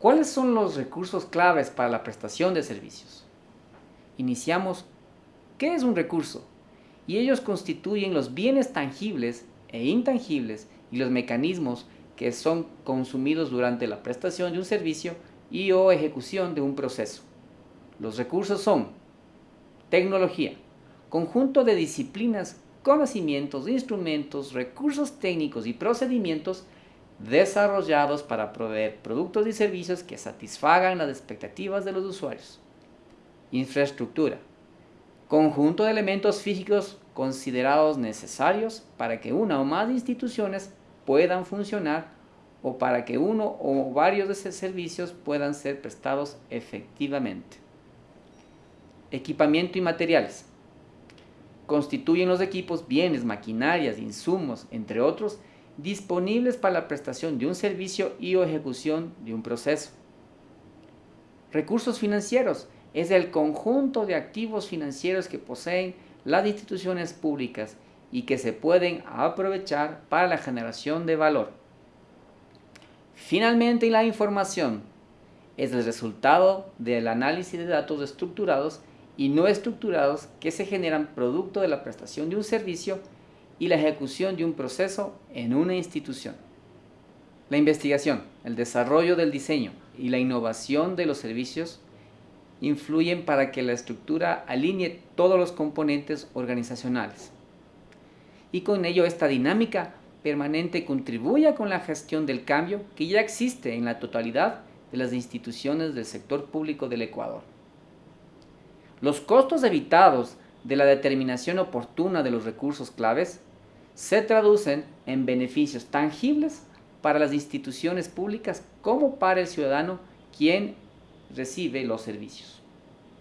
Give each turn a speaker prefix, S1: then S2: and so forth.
S1: ¿Cuáles son los recursos claves para la prestación de servicios? Iniciamos, ¿qué es un recurso? Y ellos constituyen los bienes tangibles e intangibles y los mecanismos que son consumidos durante la prestación de un servicio y o ejecución de un proceso. Los recursos son tecnología, conjunto de disciplinas, conocimientos, instrumentos, recursos técnicos y procedimientos desarrollados para proveer productos y servicios que satisfagan las expectativas de los usuarios. Infraestructura, conjunto de elementos físicos considerados necesarios para que una o más instituciones puedan funcionar o para que uno o varios de esos servicios puedan ser prestados efectivamente. Equipamiento y materiales. Constituyen los equipos bienes, maquinarias, insumos, entre otros, disponibles para la prestación de un servicio y o ejecución de un proceso. Recursos financieros es el conjunto de activos financieros que poseen las instituciones públicas y que se pueden aprovechar para la generación de valor. Finalmente, la información es el resultado del análisis de datos estructurados y no estructurados que se generan producto de la prestación de un servicio y la ejecución de un proceso en una institución. La investigación, el desarrollo del diseño y la innovación de los servicios influyen para que la estructura alinee todos los componentes organizacionales. Y con ello esta dinámica permanente contribuya con la gestión del cambio que ya existe en la totalidad de las instituciones del sector público del Ecuador. Los costos evitados de la determinación oportuna de los recursos claves se traducen en beneficios tangibles para las instituciones públicas como para el ciudadano quien recibe los servicios.